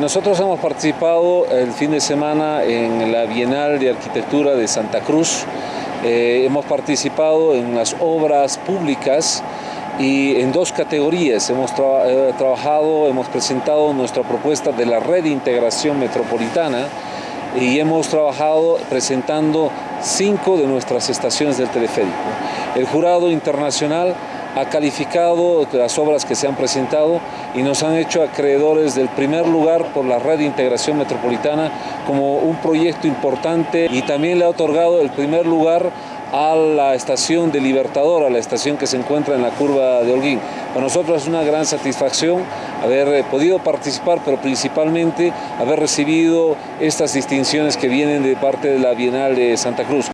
Nosotros hemos participado el fin de semana en la Bienal de Arquitectura de Santa Cruz. Eh, hemos participado en las obras públicas y en dos categorías. Hemos eh, trabajado, hemos presentado nuestra propuesta de la red de integración metropolitana y hemos trabajado presentando cinco de nuestras estaciones del teleférico. El jurado internacional ha calificado las obras que se han presentado y nos han hecho acreedores del primer lugar por la red de integración metropolitana como un proyecto importante y también le ha otorgado el primer lugar a la estación de Libertador, a la estación que se encuentra en la curva de Holguín. Para nosotros es una gran satisfacción haber eh, podido participar, pero principalmente haber recibido estas distinciones que vienen de parte de la Bienal de Santa Cruz.